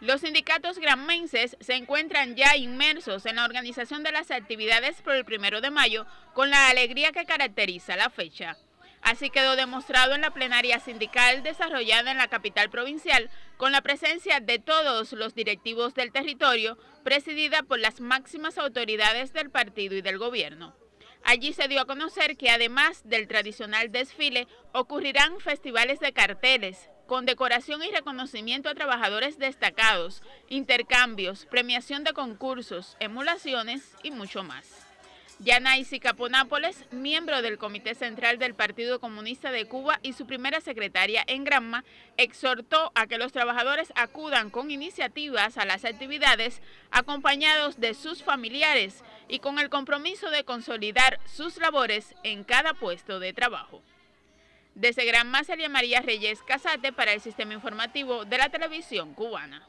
Los sindicatos granmenses se encuentran ya inmersos en la organización de las actividades por el primero de mayo con la alegría que caracteriza la fecha. Así quedó demostrado en la plenaria sindical desarrollada en la capital provincial con la presencia de todos los directivos del territorio, presidida por las máximas autoridades del partido y del gobierno. Allí se dio a conocer que además del tradicional desfile, ocurrirán festivales de carteles, con decoración y reconocimiento a trabajadores destacados, intercambios, premiación de concursos, emulaciones y mucho más. Yanaisi Caponápoles, miembro del Comité Central del Partido Comunista de Cuba y su primera secretaria en Granma, exhortó a que los trabajadores acudan con iniciativas a las actividades acompañados de sus familiares y con el compromiso de consolidar sus labores en cada puesto de trabajo. Desde Gran María Reyes Casate para el Sistema Informativo de la Televisión Cubana.